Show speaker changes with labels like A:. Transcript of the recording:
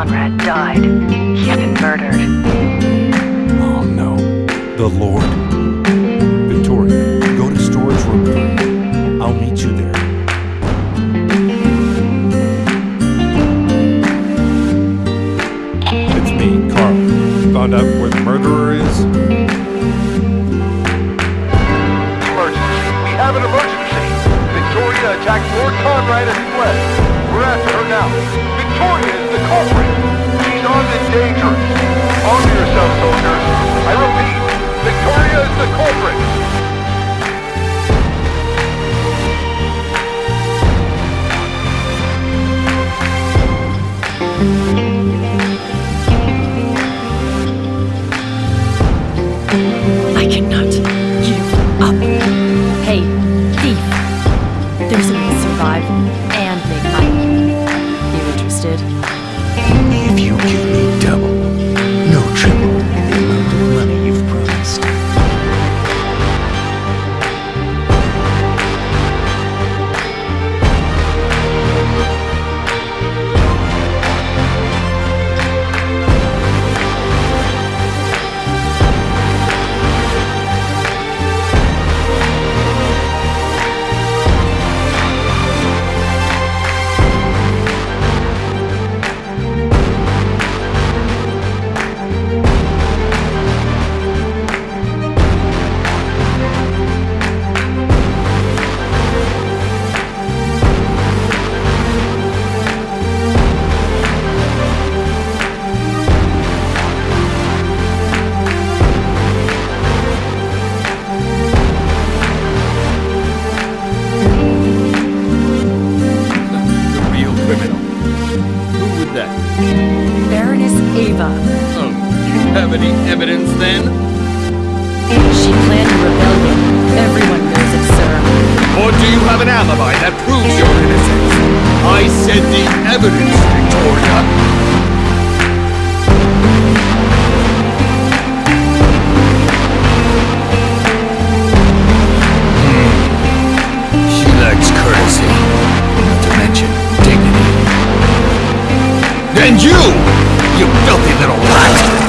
A: Conrad died. He had been murdered.
B: Oh no. The Lord. Victoria, go to storage room I'll meet you there. It's me, Carl. Found out where the murderer is?
C: Emergency. We have an emergency. Victoria attacked Lord Conrad as he fled. Her now. Victoria is the culprit. She's armed and dangerous. Arm yourself, soldiers. I repeat, Victoria is the culprit.
D: I cannot give up. Hey, thief. There's a way to survive interested?
E: If you give me double,
D: Ava.
F: Oh, you have any evidence then?
D: She planned a rebellion. Everyone knows it, sir.
F: Or do you have an alibi that proves your innocence? I said the evidence, Victoria. Hmm.
E: She lacks courtesy, not to mention dignity.
F: And you, you filthy little rat!